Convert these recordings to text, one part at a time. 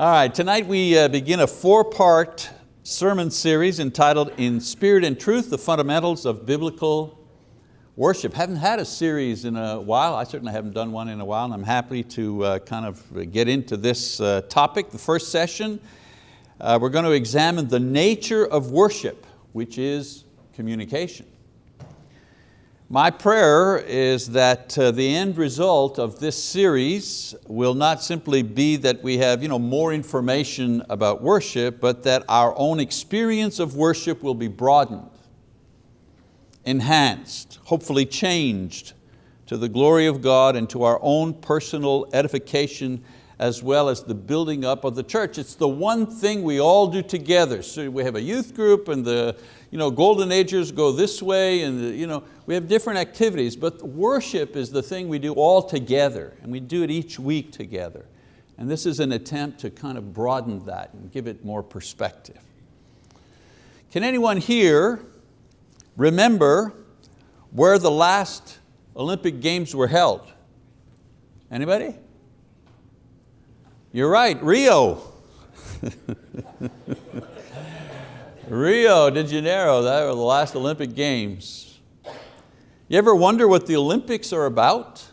All right, tonight we uh, begin a four-part sermon series entitled In Spirit and Truth, the Fundamentals of Biblical Worship. Haven't had a series in a while, I certainly haven't done one in a while, and I'm happy to uh, kind of get into this uh, topic. The first session, we're going to examine the nature of worship, which is communication. My prayer is that uh, the end result of this series will not simply be that we have you know, more information about worship, but that our own experience of worship will be broadened, enhanced, hopefully changed to the glory of God and to our own personal edification as well as the building up of the church. It's the one thing we all do together. So we have a youth group and the you know, golden agers go this way and you know, we have different activities, but worship is the thing we do all together and we do it each week together. And this is an attempt to kind of broaden that and give it more perspective. Can anyone here remember where the last Olympic Games were held? Anybody? You're right, Rio. Rio de Janeiro, that were the last Olympic Games. You ever wonder what the Olympics are about?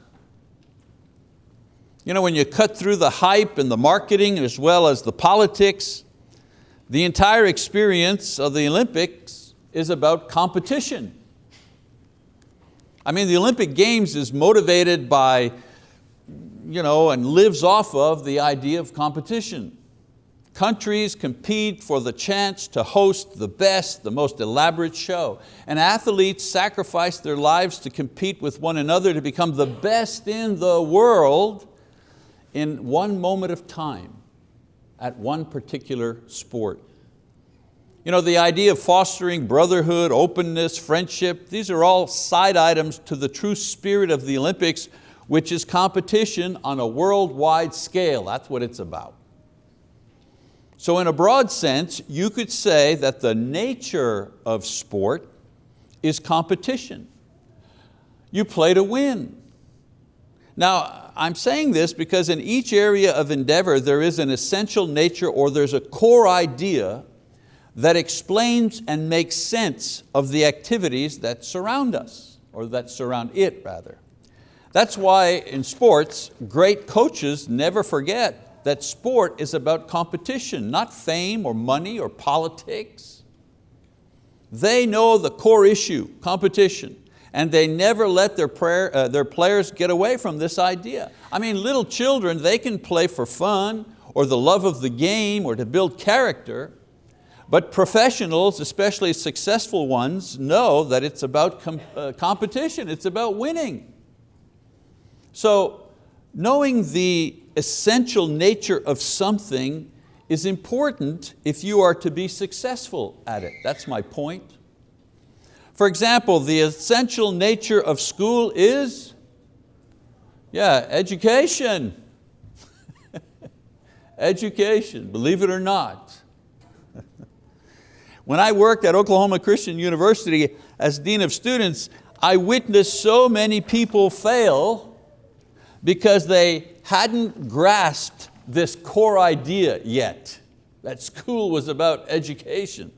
You know, when you cut through the hype and the marketing as well as the politics, the entire experience of the Olympics is about competition. I mean, the Olympic Games is motivated by you know, and lives off of the idea of competition. Countries compete for the chance to host the best, the most elaborate show. And athletes sacrifice their lives to compete with one another to become the best in the world in one moment of time at one particular sport. You know, the idea of fostering brotherhood, openness, friendship, these are all side items to the true spirit of the Olympics which is competition on a worldwide scale. That's what it's about. So in a broad sense, you could say that the nature of sport is competition. You play to win. Now, I'm saying this because in each area of endeavor there is an essential nature or there's a core idea that explains and makes sense of the activities that surround us, or that surround it rather. That's why in sports, great coaches never forget that sport is about competition, not fame or money or politics. They know the core issue, competition, and they never let their, prayer, uh, their players get away from this idea. I mean, little children, they can play for fun or the love of the game or to build character, but professionals, especially successful ones, know that it's about com uh, competition, it's about winning. So knowing the essential nature of something is important if you are to be successful at it. That's my point. For example, the essential nature of school is, yeah, education. education, believe it or not. when I worked at Oklahoma Christian University as Dean of Students, I witnessed so many people fail because they hadn't grasped this core idea yet, that school was about education.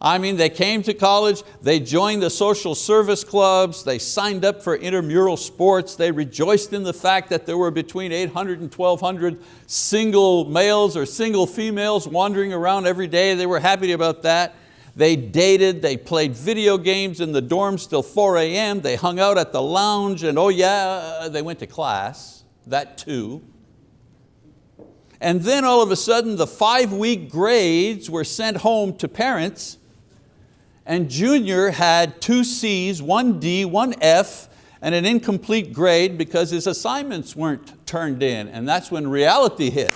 I mean, they came to college, they joined the social service clubs, they signed up for intramural sports, they rejoiced in the fact that there were between 800 and 1200 single males or single females wandering around every day, they were happy about that. They dated, they played video games in the dorms till 4 a.m., they hung out at the lounge and oh yeah, they went to class, that too. And then all of a sudden the five week grades were sent home to parents and Junior had two C's, one D, one F, and an incomplete grade because his assignments weren't turned in and that's when reality hit.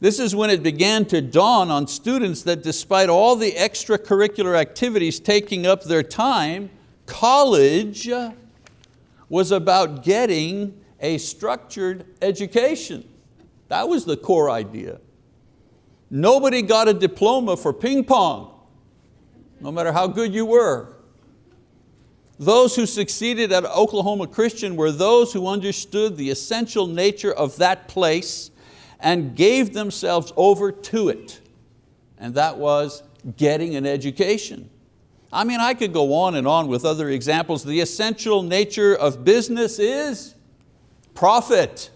This is when it began to dawn on students that despite all the extracurricular activities taking up their time, college was about getting a structured education. That was the core idea. Nobody got a diploma for ping pong, no matter how good you were. Those who succeeded at Oklahoma Christian were those who understood the essential nature of that place and gave themselves over to it. And that was getting an education. I mean, I could go on and on with other examples. The essential nature of business is profit.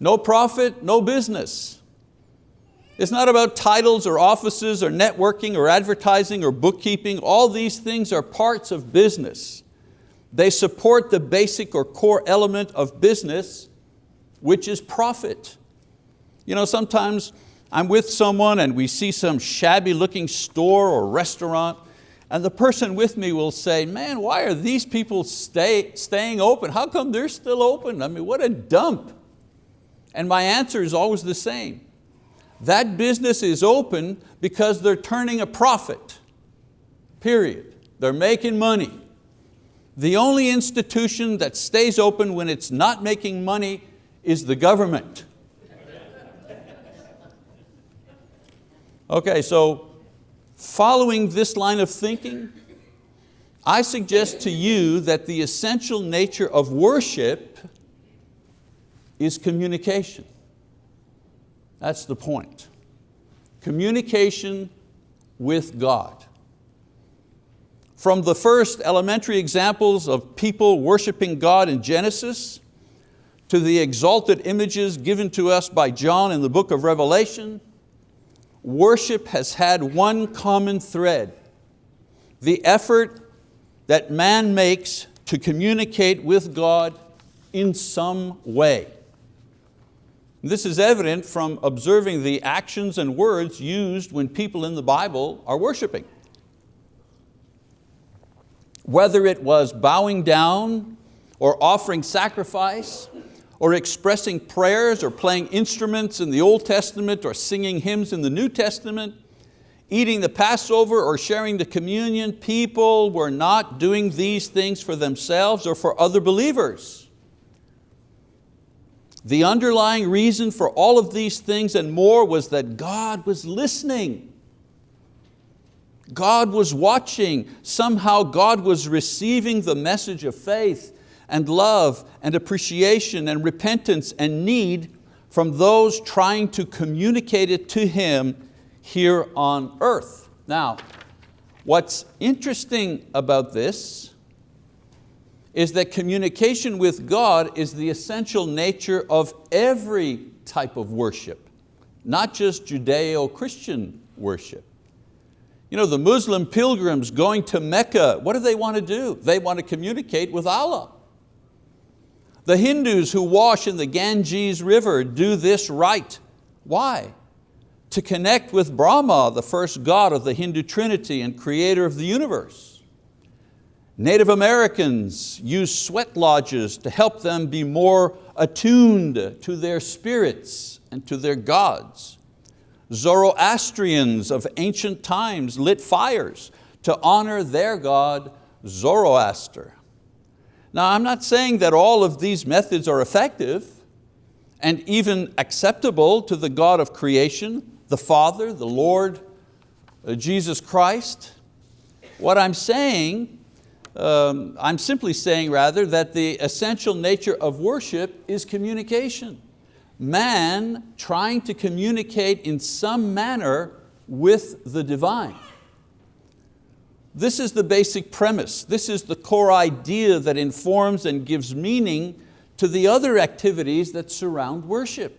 No profit, no business. It's not about titles or offices or networking or advertising or bookkeeping. All these things are parts of business. They support the basic or core element of business, which is profit. You know, sometimes I'm with someone and we see some shabby looking store or restaurant and the person with me will say, man, why are these people stay, staying open? How come they're still open? I mean, what a dump. And my answer is always the same. That business is open because they're turning a profit, period. They're making money. The only institution that stays open when it's not making money is the government. Okay, so following this line of thinking, I suggest to you that the essential nature of worship is communication. That's the point. Communication with God. From the first elementary examples of people worshiping God in Genesis, to the exalted images given to us by John in the book of Revelation, worship has had one common thread, the effort that man makes to communicate with God in some way. This is evident from observing the actions and words used when people in the Bible are worshiping. Whether it was bowing down or offering sacrifice or expressing prayers or playing instruments in the Old Testament or singing hymns in the New Testament, eating the Passover or sharing the communion, people were not doing these things for themselves or for other believers. The underlying reason for all of these things and more was that God was listening. God was watching. Somehow God was receiving the message of faith and love and appreciation and repentance and need from those trying to communicate it to Him here on earth. Now, what's interesting about this is that communication with God is the essential nature of every type of worship, not just Judeo-Christian worship. You know, the Muslim pilgrims going to Mecca, what do they want to do? They want to communicate with Allah. The Hindus who wash in the Ganges River do this right. Why? To connect with Brahma, the first god of the Hindu trinity and creator of the universe. Native Americans use sweat lodges to help them be more attuned to their spirits and to their gods. Zoroastrians of ancient times lit fires to honor their god Zoroaster. Now I'm not saying that all of these methods are effective and even acceptable to the God of creation, the Father, the Lord, uh, Jesus Christ. What I'm saying, um, I'm simply saying rather that the essential nature of worship is communication. Man trying to communicate in some manner with the divine. This is the basic premise. This is the core idea that informs and gives meaning to the other activities that surround worship.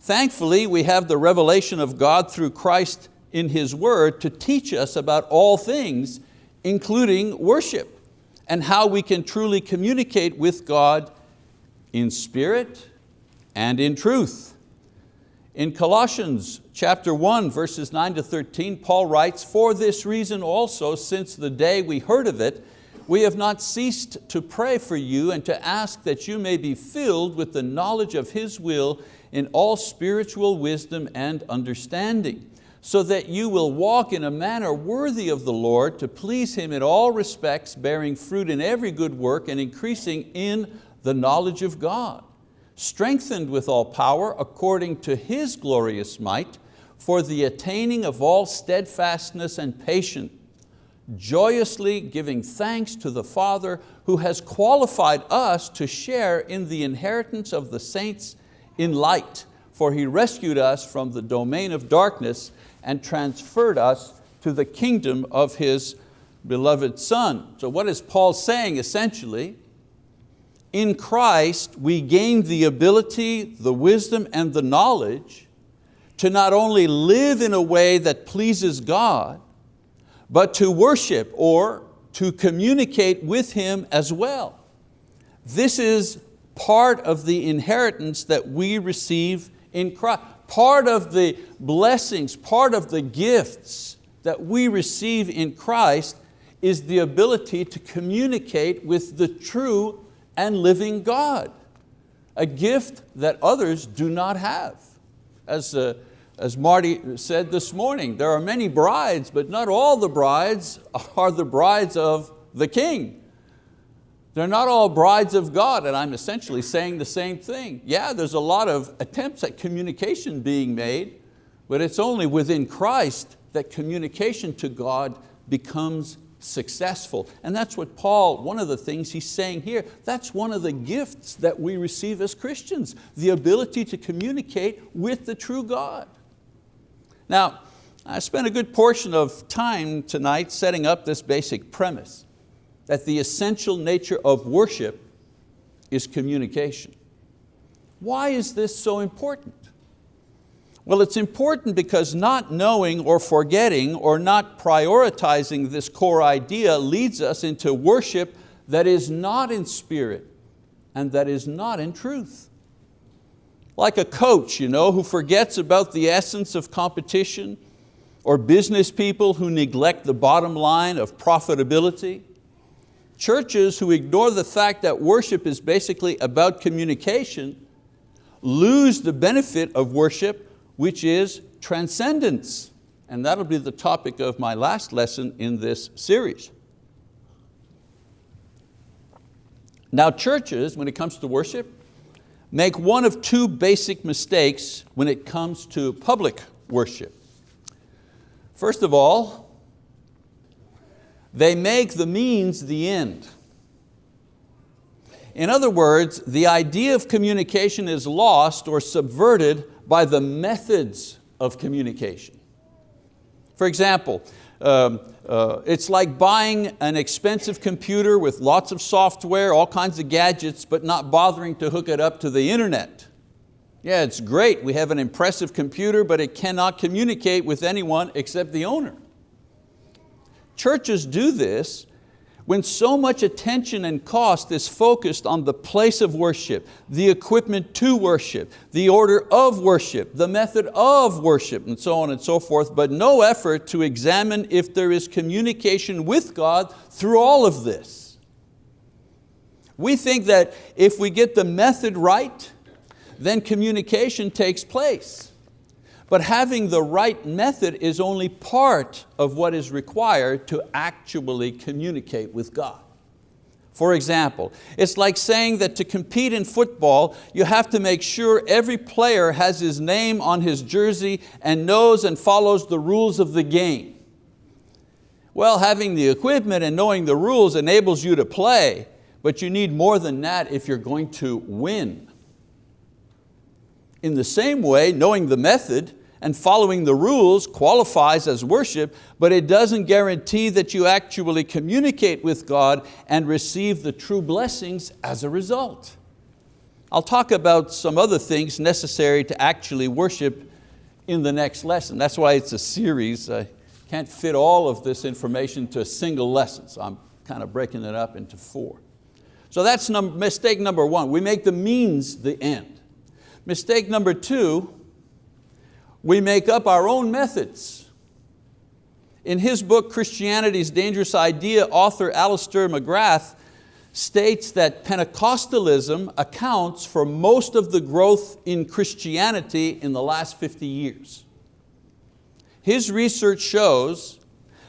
Thankfully, we have the revelation of God through Christ in His word to teach us about all things, including worship, and how we can truly communicate with God in spirit and in truth. In Colossians chapter 1, verses 9 to 13, Paul writes, For this reason also, since the day we heard of it, we have not ceased to pray for you and to ask that you may be filled with the knowledge of His will in all spiritual wisdom and understanding, so that you will walk in a manner worthy of the Lord to please Him in all respects, bearing fruit in every good work and increasing in the knowledge of God strengthened with all power according to His glorious might, for the attaining of all steadfastness and patience, joyously giving thanks to the Father who has qualified us to share in the inheritance of the saints in light, for He rescued us from the domain of darkness and transferred us to the kingdom of His beloved Son. So what is Paul saying essentially? In Christ we gain the ability, the wisdom and the knowledge to not only live in a way that pleases God, but to worship or to communicate with Him as well. This is part of the inheritance that we receive in Christ. Part of the blessings, part of the gifts that we receive in Christ is the ability to communicate with the true and living God. A gift that others do not have. As, uh, as Marty said this morning, there are many brides, but not all the brides are the brides of the King. They're not all brides of God, and I'm essentially saying the same thing. Yeah, there's a lot of attempts at communication being made, but it's only within Christ that communication to God becomes successful. And that's what Paul, one of the things he's saying here, that's one of the gifts that we receive as Christians, the ability to communicate with the true God. Now, I spent a good portion of time tonight setting up this basic premise that the essential nature of worship is communication. Why is this so important? Well, it's important because not knowing or forgetting or not prioritizing this core idea leads us into worship that is not in spirit and that is not in truth. Like a coach you know, who forgets about the essence of competition or business people who neglect the bottom line of profitability Churches who ignore the fact that worship is basically about communication lose the benefit of worship, which is transcendence. And that'll be the topic of my last lesson in this series. Now churches, when it comes to worship, make one of two basic mistakes when it comes to public worship. First of all, they make the means the end. In other words, the idea of communication is lost or subverted by the methods of communication. For example, um, uh, it's like buying an expensive computer with lots of software, all kinds of gadgets, but not bothering to hook it up to the internet. Yeah, it's great, we have an impressive computer, but it cannot communicate with anyone except the owner. Churches do this when so much attention and cost is focused on the place of worship, the equipment to worship, the order of worship, the method of worship, and so on and so forth, but no effort to examine if there is communication with God through all of this. We think that if we get the method right, then communication takes place. But having the right method is only part of what is required to actually communicate with God. For example, it's like saying that to compete in football, you have to make sure every player has his name on his jersey and knows and follows the rules of the game. Well, having the equipment and knowing the rules enables you to play, but you need more than that if you're going to win. In the same way, knowing the method and following the rules qualifies as worship, but it doesn't guarantee that you actually communicate with God and receive the true blessings as a result. I'll talk about some other things necessary to actually worship in the next lesson. That's why it's a series. I can't fit all of this information to a single lesson, so I'm kind of breaking it up into four. So that's num mistake number one. We make the means the end. Mistake number two, we make up our own methods. In his book, Christianity's Dangerous Idea, author Alister McGrath states that Pentecostalism accounts for most of the growth in Christianity in the last 50 years. His research shows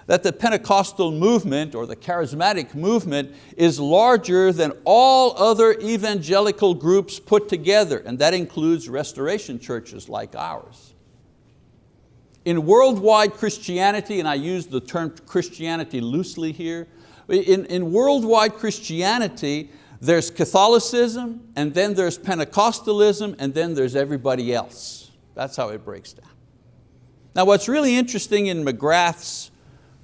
that the Pentecostal movement or the charismatic movement is larger than all other evangelical groups put together, and that includes restoration churches like ours. In worldwide Christianity, and I use the term Christianity loosely here, in, in worldwide Christianity, There's Catholicism, and then there's Pentecostalism, and then there's everybody else. That's how it breaks down. Now what's really interesting in McGrath's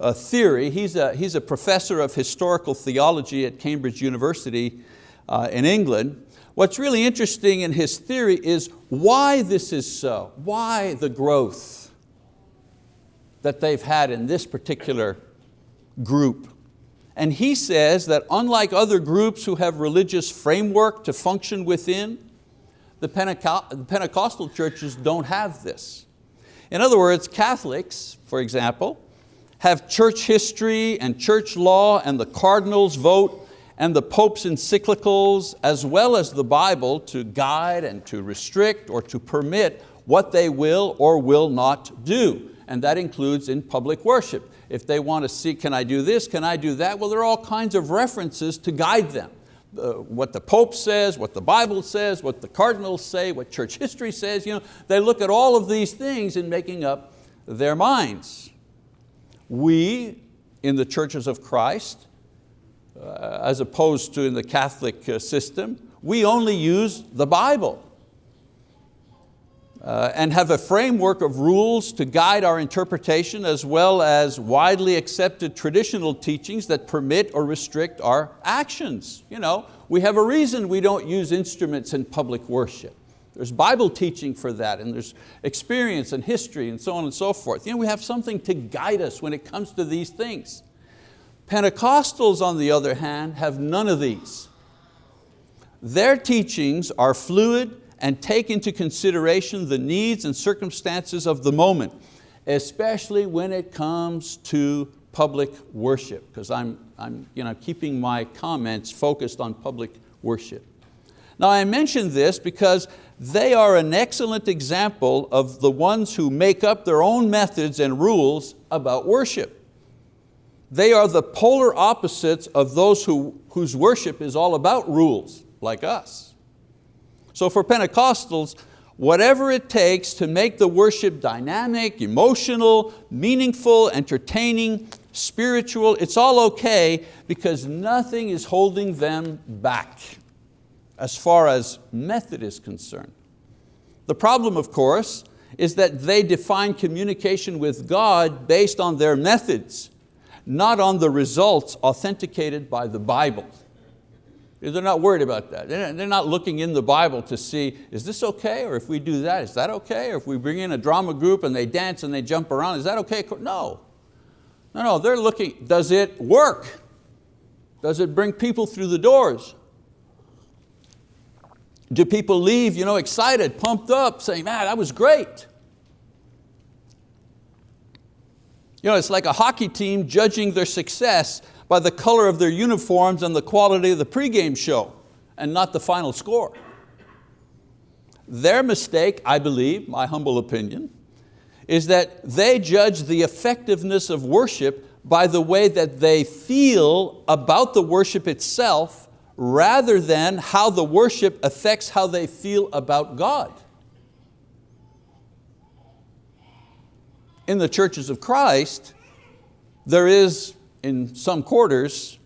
uh, theory, he's a, he's a professor of historical theology at Cambridge University uh, in England. What's really interesting in his theory is why this is so, why the growth that they've had in this particular group. And he says that unlike other groups who have religious framework to function within, the, the Pentecostal churches don't have this. In other words, Catholics, for example, have church history and church law and the cardinal's vote and the Pope's encyclicals as well as the Bible to guide and to restrict or to permit what they will or will not do. And that includes in public worship. If they want to see, can I do this, can I do that? Well, there are all kinds of references to guide them. Uh, what the Pope says, what the Bible says, what the cardinals say, what church history says. You know, they look at all of these things in making up their minds. We, in the churches of Christ, uh, as opposed to in the Catholic uh, system, we only use the Bible uh, and have a framework of rules to guide our interpretation as well as widely accepted traditional teachings that permit or restrict our actions. You know, we have a reason we don't use instruments in public worship. There's Bible teaching for that and there's experience and history and so on and so forth. You know, we have something to guide us when it comes to these things. Pentecostals, on the other hand, have none of these. Their teachings are fluid and take into consideration the needs and circumstances of the moment, especially when it comes to public worship, because I'm, I'm you know, keeping my comments focused on public worship. Now I mention this because they are an excellent example of the ones who make up their own methods and rules about worship. They are the polar opposites of those who, whose worship is all about rules, like us. So for Pentecostals, whatever it takes to make the worship dynamic, emotional, meaningful, entertaining, spiritual, it's all okay because nothing is holding them back as far as method is concerned. The problem, of course, is that they define communication with God based on their methods not on the results authenticated by the Bible. They're not worried about that. They're not looking in the Bible to see, is this okay? Or if we do that, is that okay? Or if we bring in a drama group and they dance and they jump around, is that okay? No. No, no, they're looking, does it work? Does it bring people through the doors? Do people leave you know, excited, pumped up, saying, man, that was great? You know, it's like a hockey team judging their success by the color of their uniforms and the quality of the pregame show and not the final score. Their mistake, I believe, my humble opinion, is that they judge the effectiveness of worship by the way that they feel about the worship itself rather than how the worship affects how they feel about God. in the churches of Christ, there is, in some quarters,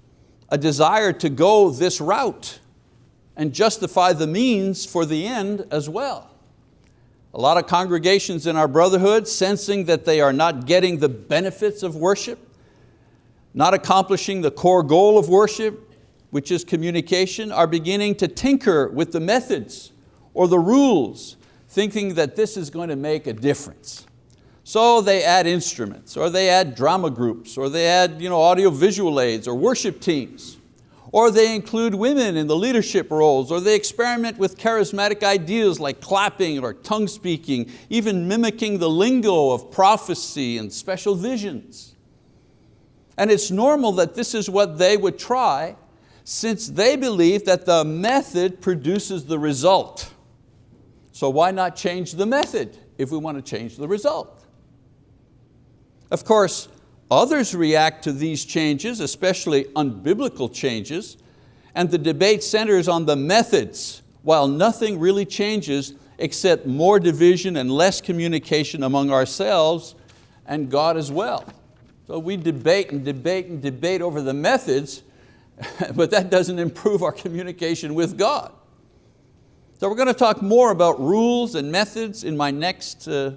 a desire to go this route and justify the means for the end as well. A lot of congregations in our brotherhood sensing that they are not getting the benefits of worship, not accomplishing the core goal of worship, which is communication, are beginning to tinker with the methods or the rules, thinking that this is going to make a difference. So they add instruments, or they add drama groups, or they add you know, audio visual aids, or worship teams. Or they include women in the leadership roles, or they experiment with charismatic ideas like clapping or tongue speaking, even mimicking the lingo of prophecy and special visions. And it's normal that this is what they would try since they believe that the method produces the result. So why not change the method if we want to change the result? Of course, others react to these changes, especially unbiblical changes, and the debate centers on the methods, while nothing really changes except more division and less communication among ourselves and God as well. So we debate and debate and debate over the methods, but that doesn't improve our communication with God. So we're going to talk more about rules and methods in my next, uh,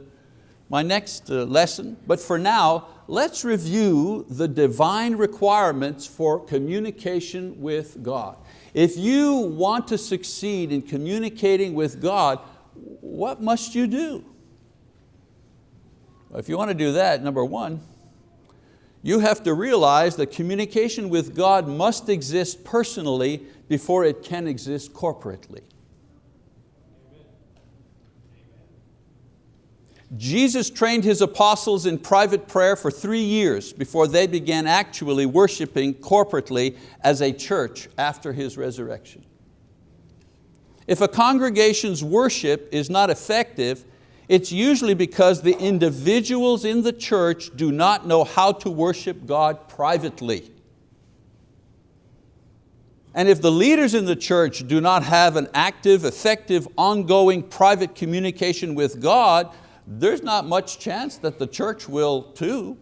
my next uh, lesson, but for now, let's review the divine requirements for communication with God. If you want to succeed in communicating with God, what must you do? If you want to do that, number one, you have to realize that communication with God must exist personally before it can exist corporately. Jesus trained His apostles in private prayer for three years before they began actually worshiping corporately as a church after His resurrection. If a congregation's worship is not effective, it's usually because the individuals in the church do not know how to worship God privately. And if the leaders in the church do not have an active, effective, ongoing private communication with God, there's not much chance that the church will too.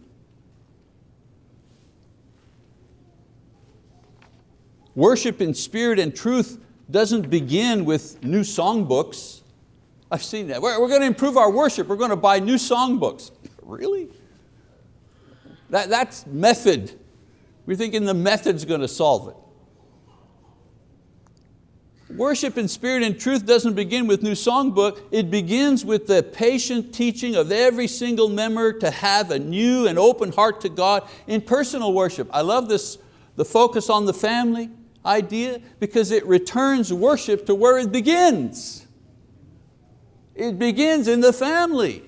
Worship in spirit and truth doesn't begin with new songbooks. I've seen that. We're, we're going to improve our worship. We're going to buy new songbooks. Really? That, that's method. We're thinking the method's going to solve it. Worship in spirit and truth doesn't begin with new songbook, it begins with the patient teaching of every single member to have a new and open heart to God in personal worship. I love this, the focus on the family idea because it returns worship to where it begins. It begins in the family.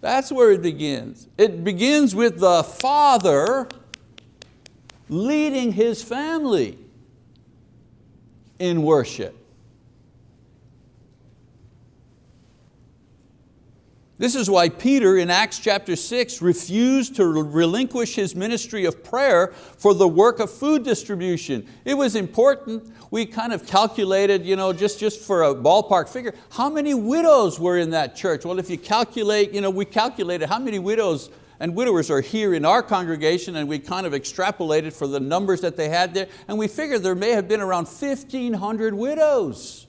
That's where it begins. It begins with the father leading his family in worship. This is why Peter in Acts chapter 6 refused to relinquish his ministry of prayer for the work of food distribution. It was important. We kind of calculated, you know, just, just for a ballpark figure, how many widows were in that church? Well, if you calculate, you know, we calculated how many widows and widowers are here in our congregation and we kind of extrapolated for the numbers that they had there and we figured there may have been around 1,500 widows.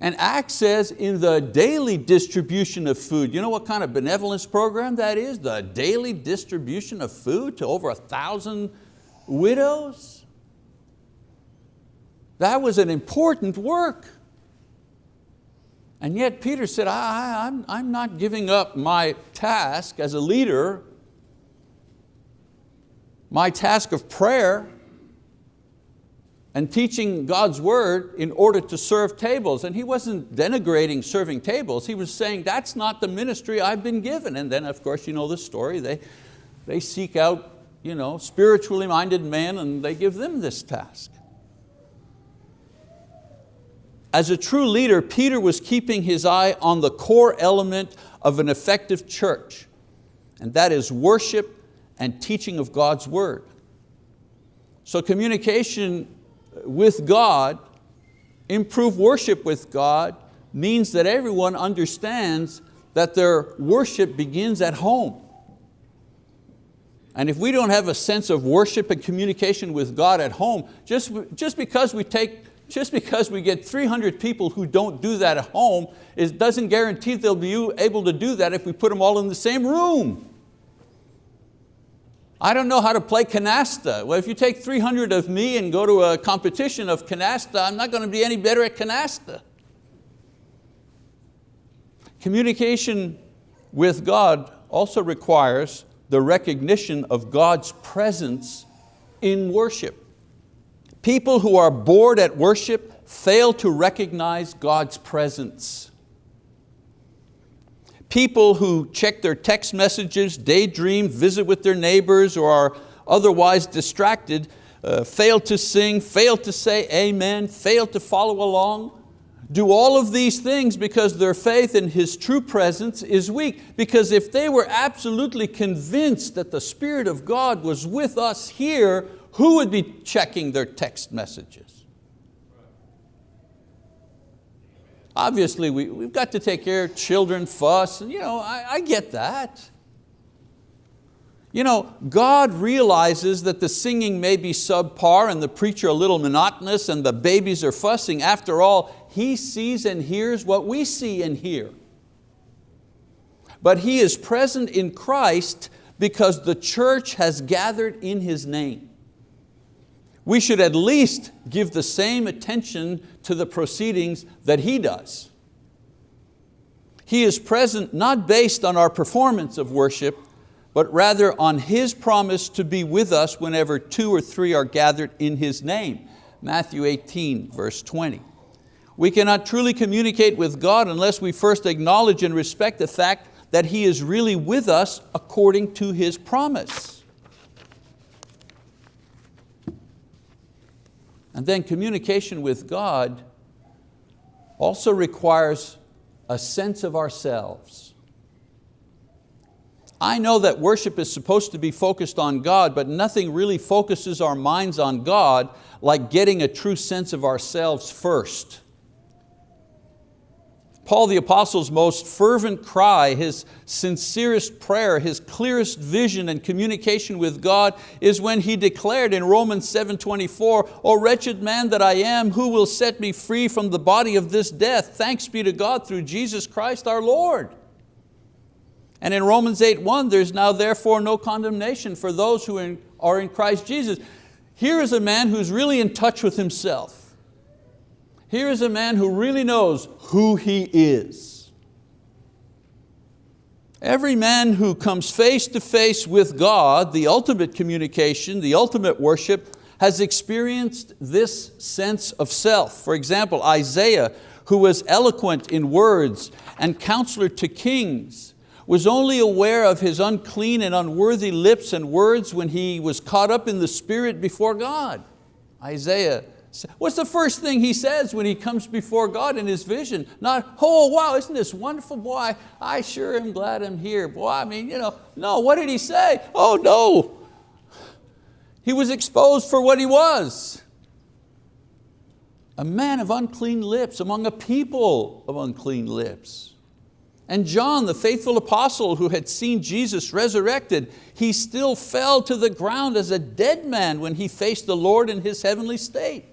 And Acts says in the daily distribution of food, you know what kind of benevolence program that is? The daily distribution of food to over a thousand widows? That was an important work. And yet Peter said, I, I'm, I'm not giving up my task as a leader, my task of prayer and teaching God's word in order to serve tables. And he wasn't denigrating serving tables, he was saying that's not the ministry I've been given. And then of course you know the story, they, they seek out you know, spiritually minded men and they give them this task. As a true leader, Peter was keeping his eye on the core element of an effective church, and that is worship and teaching of God's word. So communication with God, improve worship with God, means that everyone understands that their worship begins at home. And if we don't have a sense of worship and communication with God at home, just, just because we take just because we get 300 people who don't do that at home, it doesn't guarantee they'll be able to do that if we put them all in the same room. I don't know how to play canasta. Well, if you take 300 of me and go to a competition of canasta, I'm not going to be any better at canasta. Communication with God also requires the recognition of God's presence in worship. People who are bored at worship fail to recognize God's presence. People who check their text messages, daydream, visit with their neighbors, or are otherwise distracted, uh, fail to sing, fail to say amen, fail to follow along, do all of these things because their faith in His true presence is weak. Because if they were absolutely convinced that the Spirit of God was with us here, who would be checking their text messages? Obviously, we, we've got to take care of children, fuss, and you know, I, I get that. You know, God realizes that the singing may be subpar and the preacher a little monotonous and the babies are fussing. After all, He sees and hears what we see and hear. But He is present in Christ because the church has gathered in His name. We should at least give the same attention to the proceedings that He does. He is present not based on our performance of worship, but rather on His promise to be with us whenever two or three are gathered in His name. Matthew 18, verse 20. We cannot truly communicate with God unless we first acknowledge and respect the fact that He is really with us according to His promise. And then communication with God also requires a sense of ourselves. I know that worship is supposed to be focused on God, but nothing really focuses our minds on God like getting a true sense of ourselves first. Paul the Apostle's most fervent cry, his sincerest prayer, his clearest vision and communication with God is when he declared in Romans 7.24, O wretched man that I am, who will set me free from the body of this death? Thanks be to God through Jesus Christ our Lord. And in Romans 8.1, there's now therefore no condemnation for those who are in Christ Jesus. Here is a man who's really in touch with himself. Here is a man who really knows who he is. Every man who comes face to face with God, the ultimate communication, the ultimate worship, has experienced this sense of self. For example, Isaiah, who was eloquent in words and counselor to kings, was only aware of his unclean and unworthy lips and words when he was caught up in the spirit before God. Isaiah What's the first thing he says when he comes before God in his vision? Not, oh wow, isn't this wonderful? Boy, I sure am glad I'm here. Boy, I mean, you know, no, what did he say? Oh no. He was exposed for what he was. A man of unclean lips among a people of unclean lips. And John, the faithful apostle who had seen Jesus resurrected, he still fell to the ground as a dead man when he faced the Lord in his heavenly state.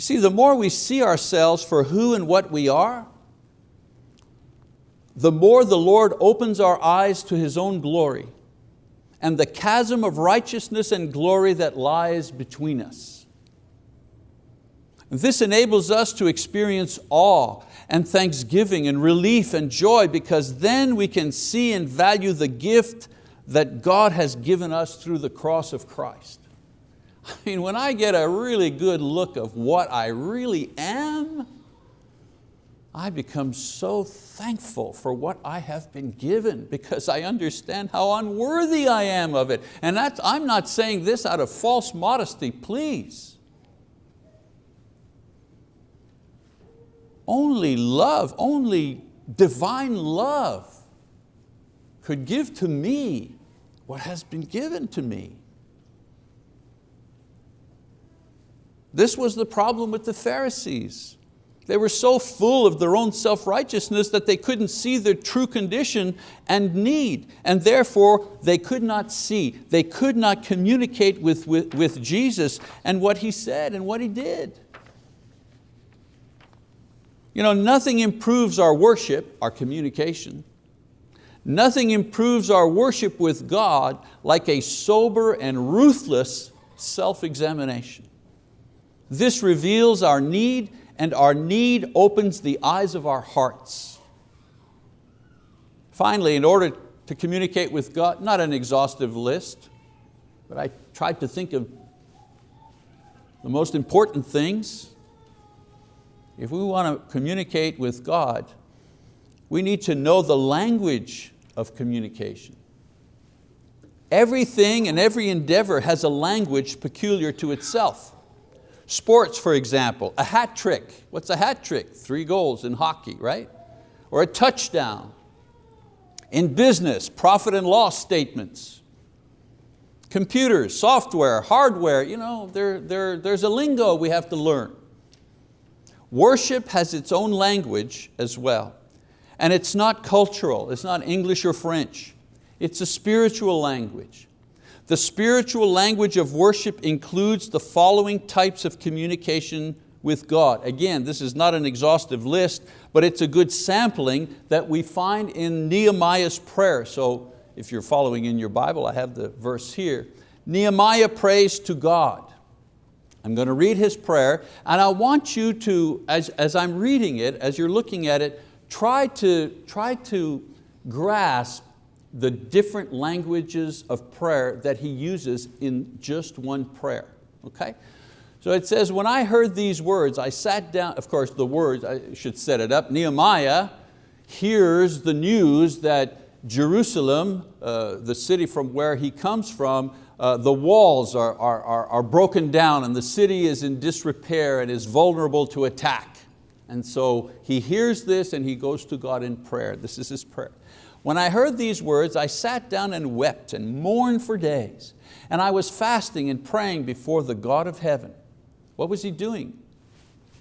You see, the more we see ourselves for who and what we are, the more the Lord opens our eyes to His own glory and the chasm of righteousness and glory that lies between us. This enables us to experience awe and thanksgiving and relief and joy because then we can see and value the gift that God has given us through the cross of Christ. I mean, when I get a really good look of what I really am, I become so thankful for what I have been given because I understand how unworthy I am of it. And that's, I'm not saying this out of false modesty, please. Only love, only divine love could give to me what has been given to me. This was the problem with the Pharisees. They were so full of their own self-righteousness that they couldn't see their true condition and need, and therefore they could not see, they could not communicate with, with, with Jesus and what He said and what He did. You know, nothing improves our worship, our communication. Nothing improves our worship with God like a sober and ruthless self-examination. This reveals our need and our need opens the eyes of our hearts. Finally, in order to communicate with God, not an exhaustive list, but I tried to think of the most important things. If we want to communicate with God, we need to know the language of communication. Everything and every endeavor has a language peculiar to itself. Sports, for example, a hat trick. What's a hat trick? Three goals in hockey, right? Or a touchdown. In business, profit and loss statements. Computers, software, hardware, you know, there, there, there's a lingo we have to learn. Worship has its own language as well. And it's not cultural, it's not English or French. It's a spiritual language. The spiritual language of worship includes the following types of communication with God. Again, this is not an exhaustive list, but it's a good sampling that we find in Nehemiah's prayer. So if you're following in your Bible, I have the verse here. Nehemiah prays to God. I'm going to read his prayer and I want you to, as, as I'm reading it, as you're looking at it, try to, try to grasp the different languages of prayer that he uses in just one prayer, okay? So it says, when I heard these words, I sat down, of course the words, I should set it up, Nehemiah hears the news that Jerusalem, uh, the city from where he comes from, uh, the walls are, are, are, are broken down and the city is in disrepair and is vulnerable to attack. And so he hears this and he goes to God in prayer. This is his prayer. When I heard these words, I sat down and wept and mourned for days. And I was fasting and praying before the God of heaven. What was he doing?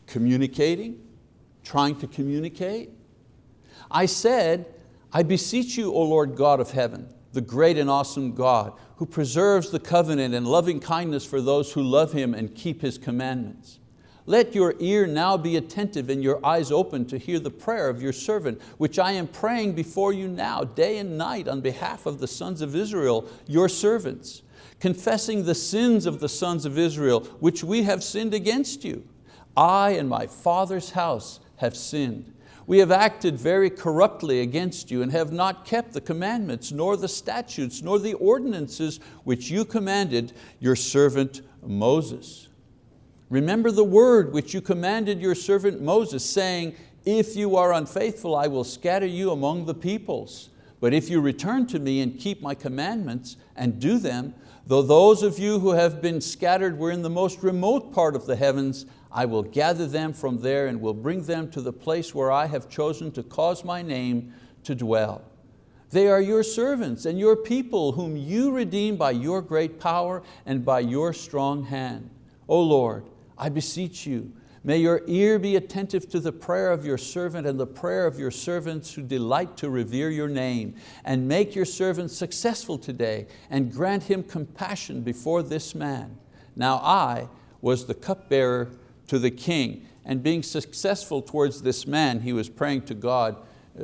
Communicating, trying to communicate. I said, I beseech you, O Lord God of heaven, the great and awesome God, who preserves the covenant and loving kindness for those who love Him and keep His commandments. Let your ear now be attentive and your eyes open to hear the prayer of your servant, which I am praying before you now, day and night, on behalf of the sons of Israel, your servants confessing the sins of the sons of Israel, which we have sinned against you. I and my father's house have sinned. We have acted very corruptly against you and have not kept the commandments, nor the statutes, nor the ordinances which you commanded your servant Moses. Remember the word which you commanded your servant Moses, saying, if you are unfaithful, I will scatter you among the peoples. But if you return to me and keep my commandments and do them, Though those of you who have been scattered were in the most remote part of the heavens, I will gather them from there and will bring them to the place where I have chosen to cause my name to dwell. They are your servants and your people whom you redeem by your great power and by your strong hand. O Lord, I beseech you, May your ear be attentive to the prayer of your servant and the prayer of your servants who delight to revere your name. And make your servant successful today and grant him compassion before this man. Now I was the cupbearer to the king and being successful towards this man, he was praying to God uh,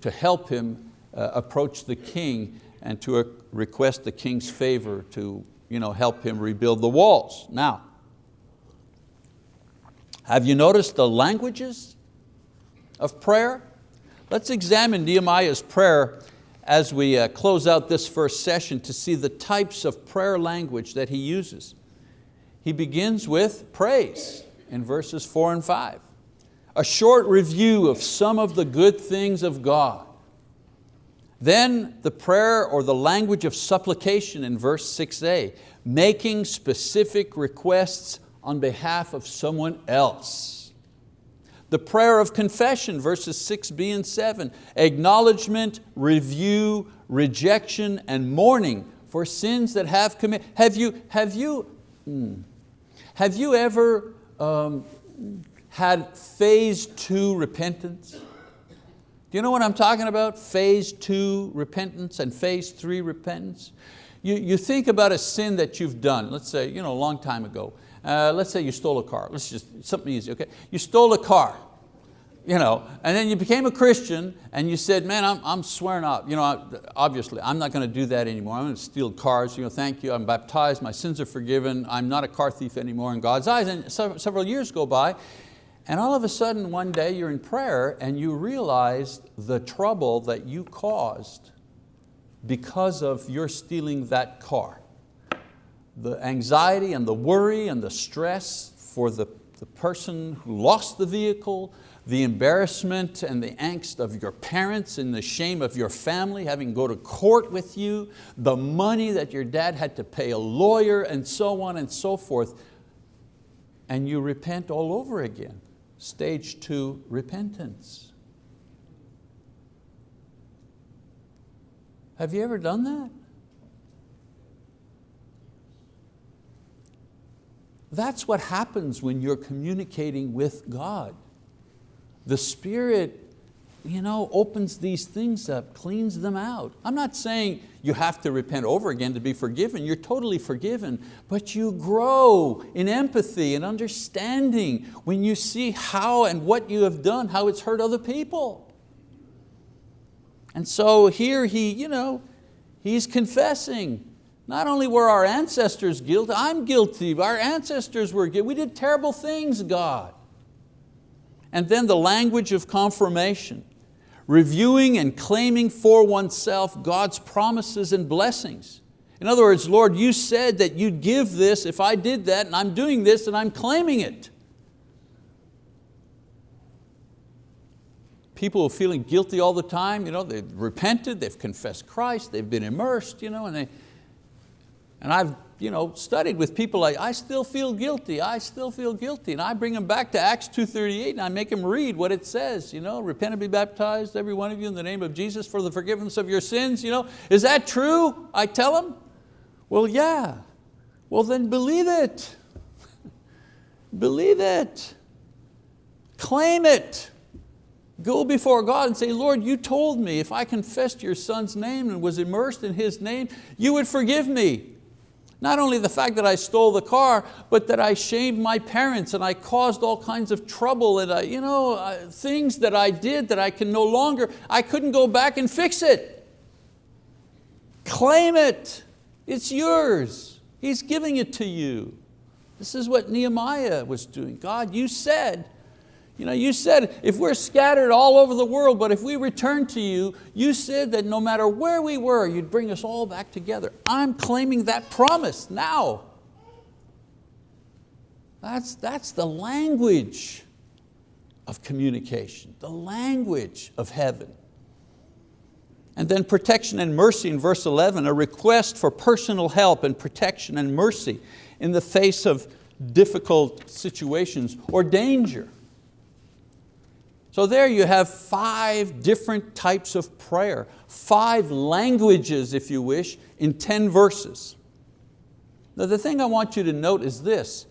to help him uh, approach the king and to uh, request the king's favor to you know, help him rebuild the walls. Now, have you noticed the languages of prayer? Let's examine Nehemiah's prayer as we uh, close out this first session to see the types of prayer language that he uses. He begins with praise in verses four and five. A short review of some of the good things of God. Then the prayer or the language of supplication in verse 6a, making specific requests on behalf of someone else. The prayer of confession, verses 6b and 7, acknowledgement, review, rejection, and mourning for sins that have committed. Have you, have you, hmm, have you ever um, had phase two repentance? Do you know what I'm talking about? Phase two repentance and phase three repentance. You, you think about a sin that you've done, let's say you know, a long time ago, uh, let's say you stole a car. Let's just, something easy, okay? You stole a car, you know, and then you became a Christian and you said, man, I'm, I'm swearing up. You know, obviously, I'm not going to do that anymore. I'm going to steal cars. You know, thank you, I'm baptized, my sins are forgiven. I'm not a car thief anymore in God's eyes. And several years go by and all of a sudden one day you're in prayer and you realize the trouble that you caused because of your stealing that car the anxiety and the worry and the stress for the, the person who lost the vehicle, the embarrassment and the angst of your parents and the shame of your family having to go to court with you, the money that your dad had to pay a lawyer and so on and so forth. And you repent all over again. Stage two, repentance. Have you ever done that? That's what happens when you're communicating with God. The Spirit you know, opens these things up, cleans them out. I'm not saying you have to repent over again to be forgiven. You're totally forgiven, but you grow in empathy and understanding when you see how and what you have done, how it's hurt other people. And so here he, you know, he's confessing. Not only were our ancestors guilty, I'm guilty, our ancestors were guilty. We did terrible things, God. And then the language of confirmation reviewing and claiming for oneself God's promises and blessings. In other words, Lord, you said that you'd give this if I did that and I'm doing this and I'm claiming it. People are feeling guilty all the time, you know, they've repented, they've confessed Christ, they've been immersed, you know, and, they, and I've you know, studied with people like, I still feel guilty, I still feel guilty. And I bring them back to Acts 2.38 and I make them read what it says. You know, repent and be baptized, every one of you in the name of Jesus for the forgiveness of your sins. You know, is that true? I tell them. Well, yeah. Well, then believe it. believe it. Claim it. Go before God and say, Lord, you told me if I confessed your son's name and was immersed in his name, you would forgive me. Not only the fact that I stole the car, but that I shamed my parents and I caused all kinds of trouble and I, you know, uh, things that I did that I can no longer, I couldn't go back and fix it. Claim it, it's yours. He's giving it to you. This is what Nehemiah was doing. God, you said you know, you said if we're scattered all over the world, but if we return to you, you said that no matter where we were, you'd bring us all back together. I'm claiming that promise now. That's, that's the language of communication, the language of heaven. And then protection and mercy in verse 11, a request for personal help and protection and mercy in the face of difficult situations or danger. So there you have five different types of prayer, five languages, if you wish, in 10 verses. Now the thing I want you to note is this,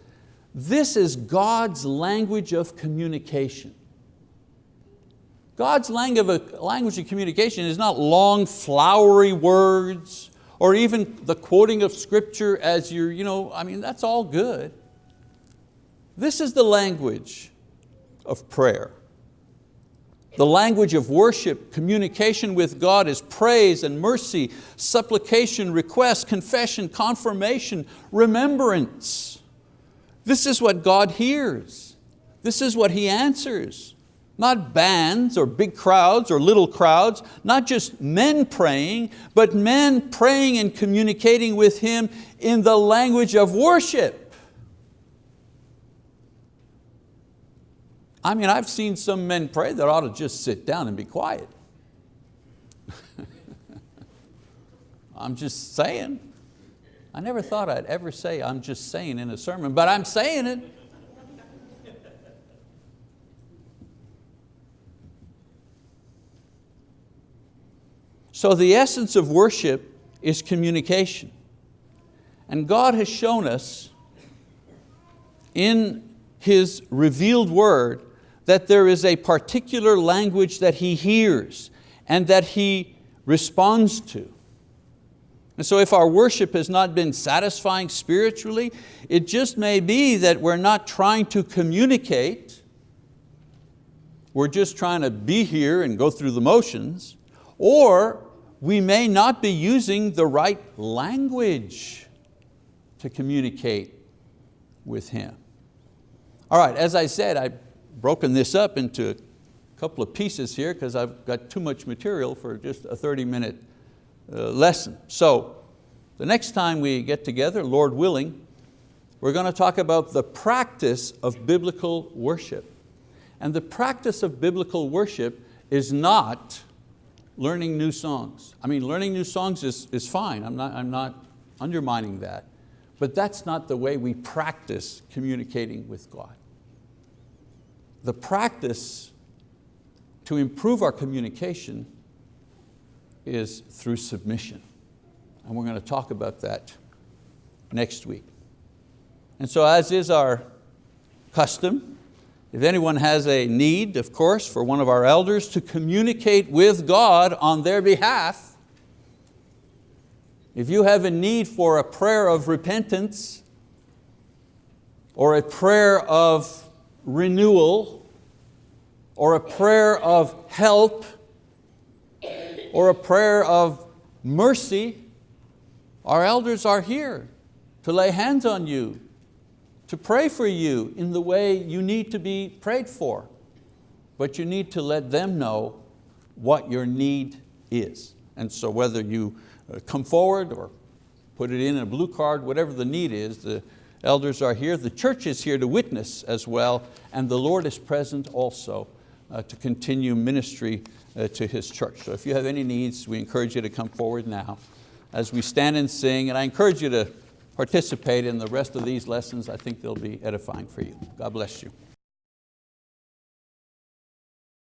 this is God's language of communication. God's language of communication is not long, flowery words, or even the quoting of scripture as you're, you know, I mean, that's all good. This is the language of prayer. The language of worship, communication with God is praise and mercy, supplication, request, confession, confirmation, remembrance. This is what God hears. This is what He answers. Not bands or big crowds or little crowds, not just men praying, but men praying and communicating with Him in the language of worship. I mean, I've seen some men pray that ought to just sit down and be quiet. I'm just saying. I never thought I'd ever say I'm just saying in a sermon, but I'm saying it. So the essence of worship is communication. And God has shown us in His revealed word that there is a particular language that he hears and that he responds to. And so if our worship has not been satisfying spiritually, it just may be that we're not trying to communicate, we're just trying to be here and go through the motions, or we may not be using the right language to communicate with Him. All right, as I said, I broken this up into a couple of pieces here because I've got too much material for just a 30 minute uh, lesson. So the next time we get together, Lord willing, we're going to talk about the practice of biblical worship. And the practice of biblical worship is not learning new songs. I mean, learning new songs is, is fine, I'm not, I'm not undermining that, but that's not the way we practice communicating with God the practice to improve our communication is through submission. And we're going to talk about that next week. And so as is our custom, If anyone has a need, of course, for one of our elders to communicate with God on their behalf, if you have a need for a prayer of repentance or a prayer of renewal or a prayer of help or a prayer of mercy, our elders are here to lay hands on you, to pray for you in the way you need to be prayed for. But you need to let them know what your need is. And so whether you uh, come forward or put it in a blue card, whatever the need is, the elders are here. The church is here to witness as well, and the Lord is present also uh, to continue ministry uh, to His church. So if you have any needs, we encourage you to come forward now as we stand and sing, and I encourage you to participate in the rest of these lessons. I think they'll be edifying for you. God bless you.